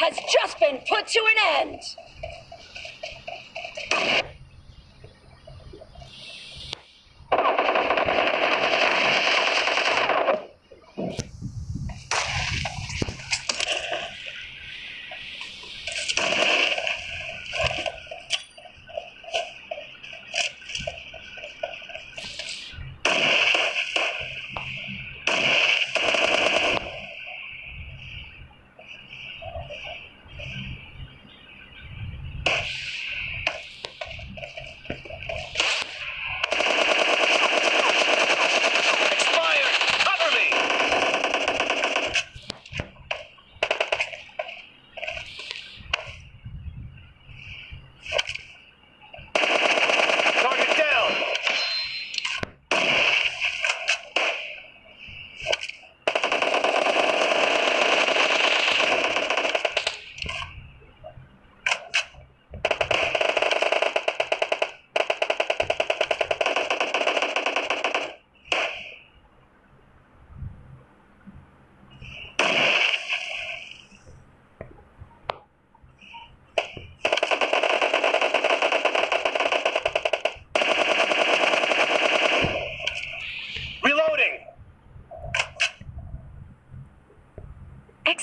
has just been put to an end!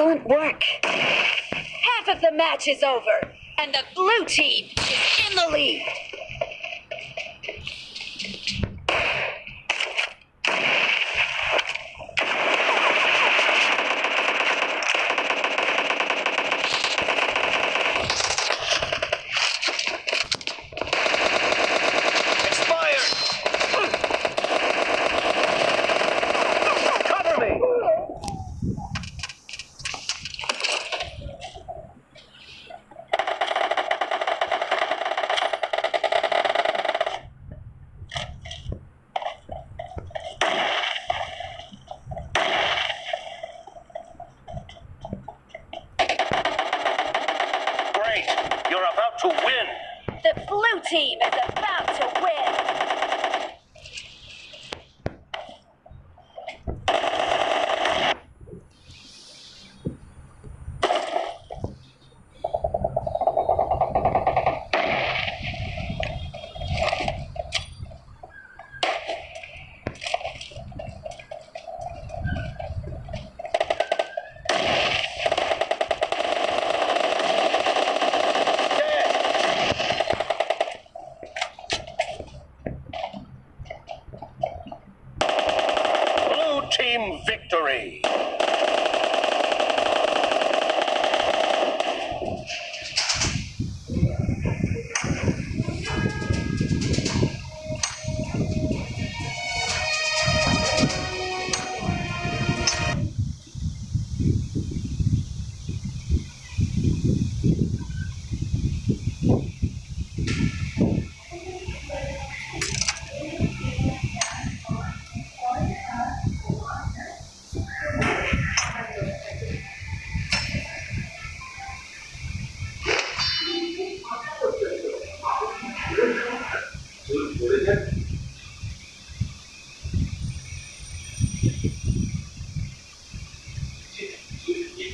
Excellent work. Half of the match is over, and the blue team is in the lead. to win. The blue team is about to win.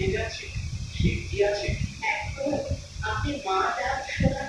ঠিক আছে ঠিক আছে। আপনি মা ডাক শোনার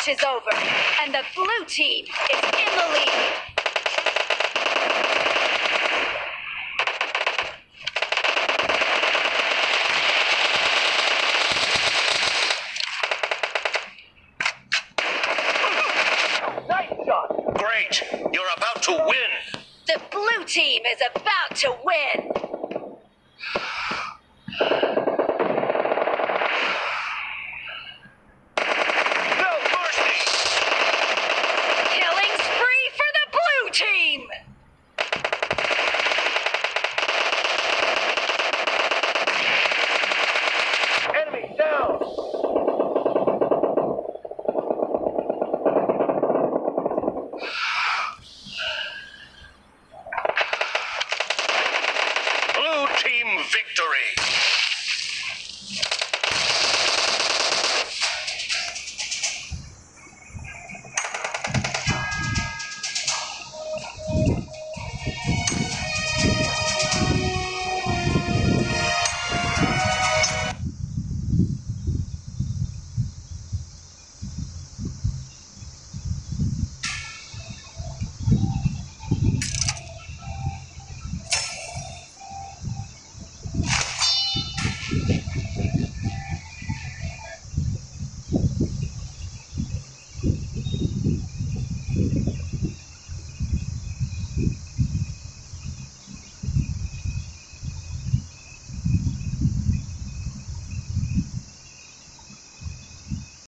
match is over, and the blue team is in the lead. Nice shot. Great. You're about to win. The blue team is about to win.